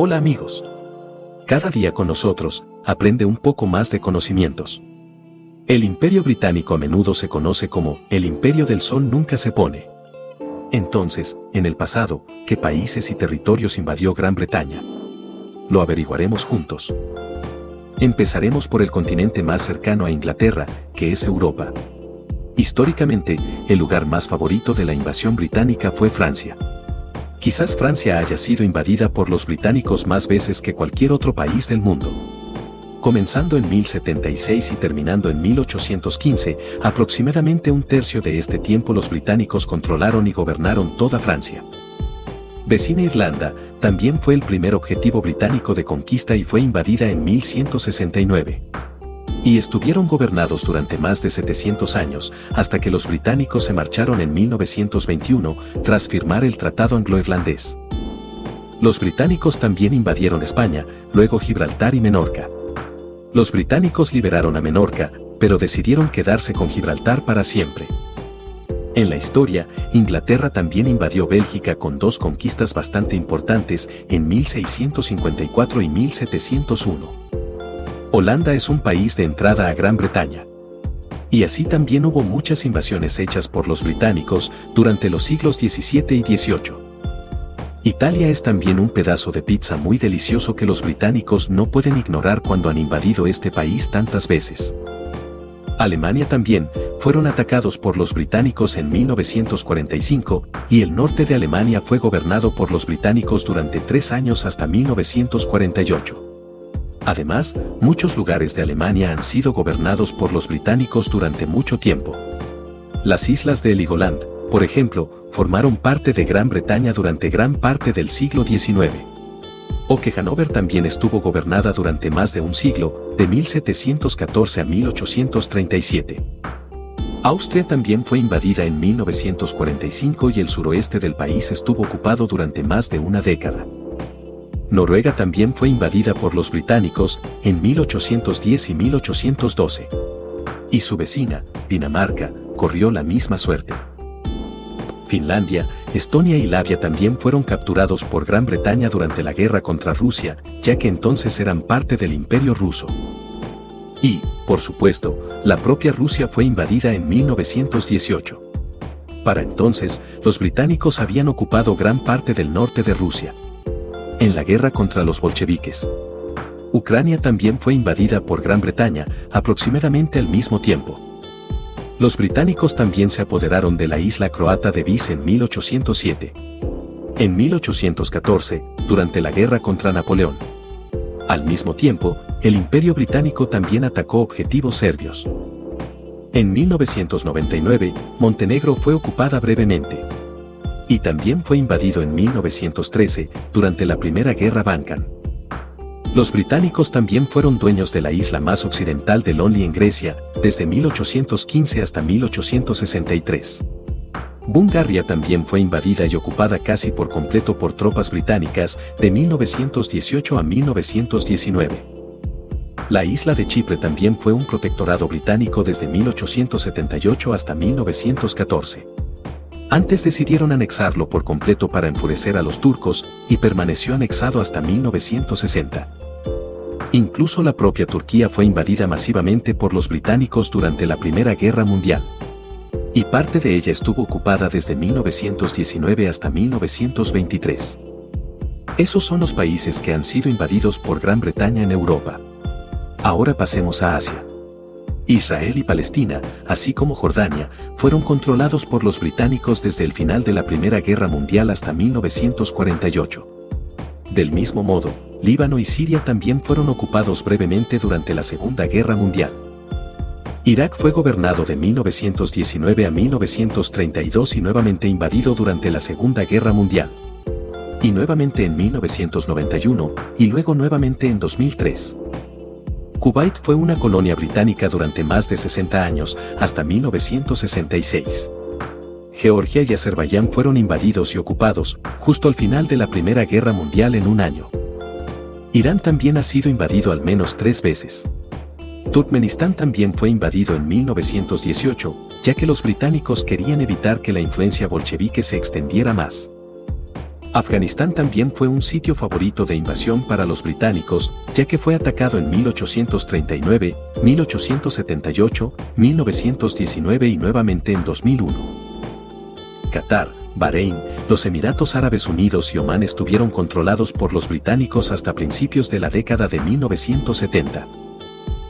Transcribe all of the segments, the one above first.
Hola amigos. Cada día con nosotros, aprende un poco más de conocimientos. El imperio británico a menudo se conoce como el imperio del sol nunca se pone. Entonces, en el pasado, ¿qué países y territorios invadió Gran Bretaña? Lo averiguaremos juntos. Empezaremos por el continente más cercano a Inglaterra, que es Europa. Históricamente, el lugar más favorito de la invasión británica fue Francia. Quizás Francia haya sido invadida por los británicos más veces que cualquier otro país del mundo. Comenzando en 1076 y terminando en 1815, aproximadamente un tercio de este tiempo los británicos controlaron y gobernaron toda Francia. Vecina Irlanda, también fue el primer objetivo británico de conquista y fue invadida en 1169 y estuvieron gobernados durante más de 700 años, hasta que los británicos se marcharon en 1921 tras firmar el Tratado Anglo-Irlandés. Los británicos también invadieron España, luego Gibraltar y Menorca. Los británicos liberaron a Menorca, pero decidieron quedarse con Gibraltar para siempre. En la historia, Inglaterra también invadió Bélgica con dos conquistas bastante importantes en 1654 y 1701. Holanda es un país de entrada a Gran Bretaña. Y así también hubo muchas invasiones hechas por los británicos durante los siglos XVII y XVIII. Italia es también un pedazo de pizza muy delicioso que los británicos no pueden ignorar cuando han invadido este país tantas veces. Alemania también, fueron atacados por los británicos en 1945, y el norte de Alemania fue gobernado por los británicos durante tres años hasta 1948. Además, muchos lugares de Alemania han sido gobernados por los británicos durante mucho tiempo. Las islas de Heligoland, por ejemplo, formaron parte de Gran Bretaña durante gran parte del siglo XIX. O que Hanover también estuvo gobernada durante más de un siglo, de 1714 a 1837. Austria también fue invadida en 1945 y el suroeste del país estuvo ocupado durante más de una década. Noruega también fue invadida por los británicos en 1810 y 1812. Y su vecina, Dinamarca, corrió la misma suerte. Finlandia, Estonia y Lavia también fueron capturados por Gran Bretaña durante la guerra contra Rusia, ya que entonces eran parte del imperio ruso. Y, por supuesto, la propia Rusia fue invadida en 1918. Para entonces, los británicos habían ocupado gran parte del norte de Rusia en la guerra contra los bolcheviques. Ucrania también fue invadida por Gran Bretaña, aproximadamente al mismo tiempo. Los británicos también se apoderaron de la isla croata de Vis en 1807. En 1814, durante la guerra contra Napoleón. Al mismo tiempo, el Imperio Británico también atacó objetivos serbios. En 1999, Montenegro fue ocupada brevemente y también fue invadido en 1913 durante la Primera Guerra Balcan. Los británicos también fueron dueños de la isla más occidental de Lonely en Grecia, desde 1815 hasta 1863. Bungaria también fue invadida y ocupada casi por completo por tropas británicas de 1918 a 1919. La isla de Chipre también fue un protectorado británico desde 1878 hasta 1914. Antes decidieron anexarlo por completo para enfurecer a los turcos y permaneció anexado hasta 1960. Incluso la propia Turquía fue invadida masivamente por los británicos durante la Primera Guerra Mundial. Y parte de ella estuvo ocupada desde 1919 hasta 1923. Esos son los países que han sido invadidos por Gran Bretaña en Europa. Ahora pasemos a Asia. Israel y Palestina, así como Jordania, fueron controlados por los británicos desde el final de la Primera Guerra Mundial hasta 1948. Del mismo modo, Líbano y Siria también fueron ocupados brevemente durante la Segunda Guerra Mundial. Irak fue gobernado de 1919 a 1932 y nuevamente invadido durante la Segunda Guerra Mundial. Y nuevamente en 1991, y luego nuevamente en 2003. Kuwait fue una colonia británica durante más de 60 años, hasta 1966. Georgia y Azerbaiyán fueron invadidos y ocupados, justo al final de la Primera Guerra Mundial en un año. Irán también ha sido invadido al menos tres veces. Turkmenistán también fue invadido en 1918, ya que los británicos querían evitar que la influencia bolchevique se extendiera más. Afganistán también fue un sitio favorito de invasión para los británicos, ya que fue atacado en 1839, 1878, 1919 y nuevamente en 2001. Qatar, Bahrein, los Emiratos Árabes Unidos y Omán estuvieron controlados por los británicos hasta principios de la década de 1970.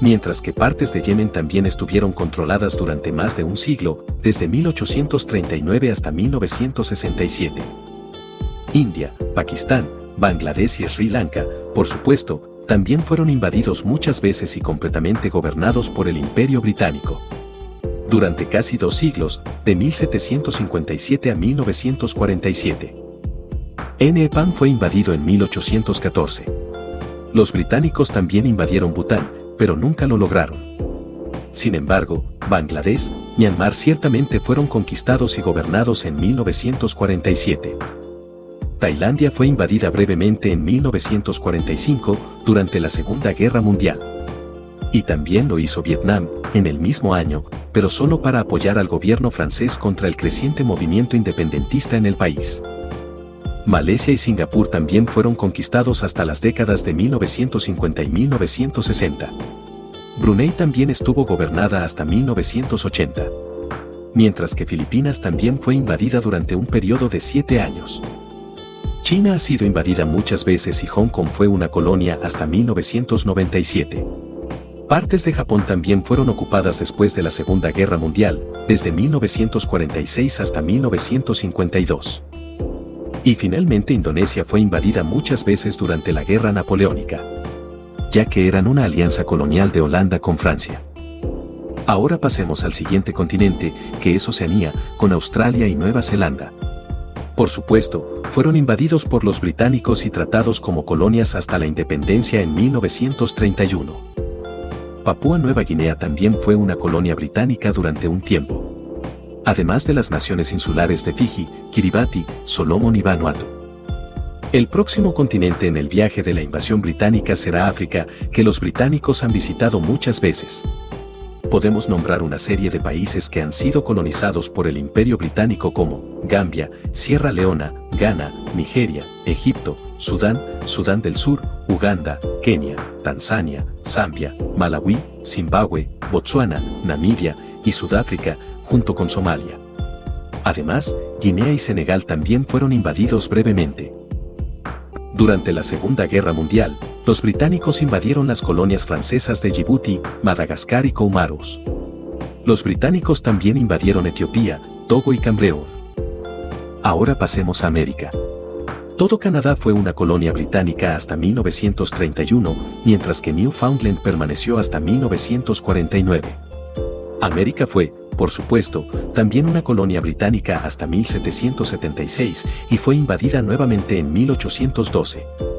Mientras que partes de Yemen también estuvieron controladas durante más de un siglo, desde 1839 hasta 1967. India, Pakistán, Bangladesh y Sri Lanka, por supuesto, también fueron invadidos muchas veces y completamente gobernados por el Imperio Británico. Durante casi dos siglos, de 1757 a 1947. Nepal fue invadido en 1814. Los británicos también invadieron Bután, pero nunca lo lograron. Sin embargo, Bangladesh, Myanmar ciertamente fueron conquistados y gobernados en 1947. Tailandia fue invadida brevemente en 1945 durante la Segunda Guerra Mundial. Y también lo hizo Vietnam, en el mismo año, pero solo para apoyar al gobierno francés contra el creciente movimiento independentista en el país. Malasia y Singapur también fueron conquistados hasta las décadas de 1950 y 1960. Brunei también estuvo gobernada hasta 1980. Mientras que Filipinas también fue invadida durante un periodo de siete años. China ha sido invadida muchas veces y Hong Kong fue una colonia hasta 1997. Partes de Japón también fueron ocupadas después de la Segunda Guerra Mundial, desde 1946 hasta 1952. Y finalmente Indonesia fue invadida muchas veces durante la Guerra Napoleónica, ya que eran una alianza colonial de Holanda con Francia. Ahora pasemos al siguiente continente, que es Oceanía, con Australia y Nueva Zelanda. Por supuesto, fueron invadidos por los británicos y tratados como colonias hasta la independencia en 1931. Papúa Nueva Guinea también fue una colonia británica durante un tiempo. Además de las naciones insulares de Fiji, Kiribati, Solomon y Vanuatu. El próximo continente en el viaje de la invasión británica será África, que los británicos han visitado muchas veces podemos nombrar una serie de países que han sido colonizados por el Imperio Británico como Gambia, Sierra Leona, Ghana, Nigeria, Egipto, Sudán, Sudán del Sur, Uganda, Kenia, Tanzania, Zambia, Malawi, Zimbabue, Botsuana, Namibia y Sudáfrica, junto con Somalia. Además, Guinea y Senegal también fueron invadidos brevemente. Durante la Segunda Guerra Mundial, los británicos invadieron las colonias francesas de Djibouti, Madagascar y Comoros. Los británicos también invadieron Etiopía, Togo y Cambreón. Ahora pasemos a América. Todo Canadá fue una colonia británica hasta 1931, mientras que Newfoundland permaneció hasta 1949. América fue, por supuesto, también una colonia británica hasta 1776 y fue invadida nuevamente en 1812.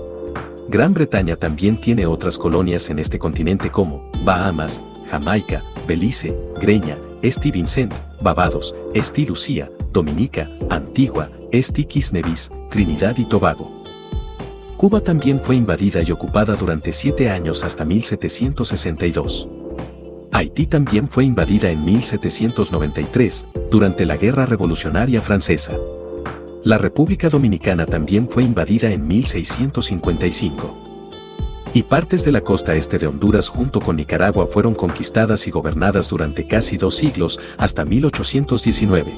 Gran Bretaña también tiene otras colonias en este continente como Bahamas, Jamaica, Belice, Greña, Esti Vincent, Barbados, Esti Lucía, Dominica, Antigua, Esti Nevis, Trinidad y Tobago. Cuba también fue invadida y ocupada durante siete años hasta 1762. Haití también fue invadida en 1793, durante la Guerra Revolucionaria Francesa. La República Dominicana también fue invadida en 1655. Y partes de la costa este de Honduras junto con Nicaragua fueron conquistadas y gobernadas durante casi dos siglos, hasta 1819.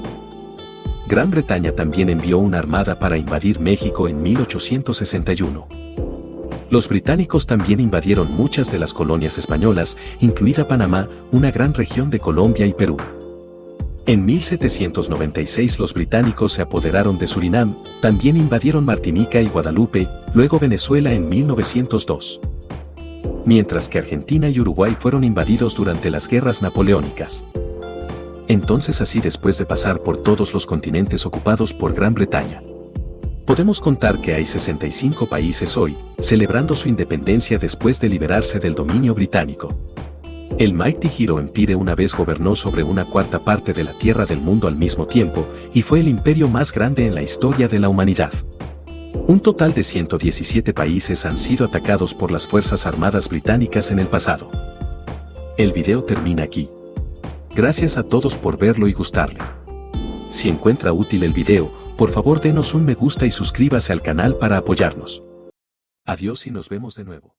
Gran Bretaña también envió una armada para invadir México en 1861 los británicos también invadieron muchas de las colonias españolas, incluida Panamá, una gran región de Colombia y Perú. En 1796 los británicos se apoderaron de Surinam, también invadieron Martinica y Guadalupe, luego Venezuela en 1902. Mientras que Argentina y Uruguay fueron invadidos durante las guerras napoleónicas. Entonces así después de pasar por todos los continentes ocupados por Gran Bretaña. Podemos contar que hay 65 países hoy, celebrando su independencia después de liberarse del dominio británico. El Mighty Hero Empire una vez gobernó sobre una cuarta parte de la tierra del mundo al mismo tiempo y fue el imperio más grande en la historia de la humanidad. Un total de 117 países han sido atacados por las Fuerzas Armadas Británicas en el pasado. El video termina aquí. Gracias a todos por verlo y gustarle. Si encuentra útil el video, Por favor denos un me gusta y suscríbase al canal para apoyarnos. Adiós y nos vemos de nuevo.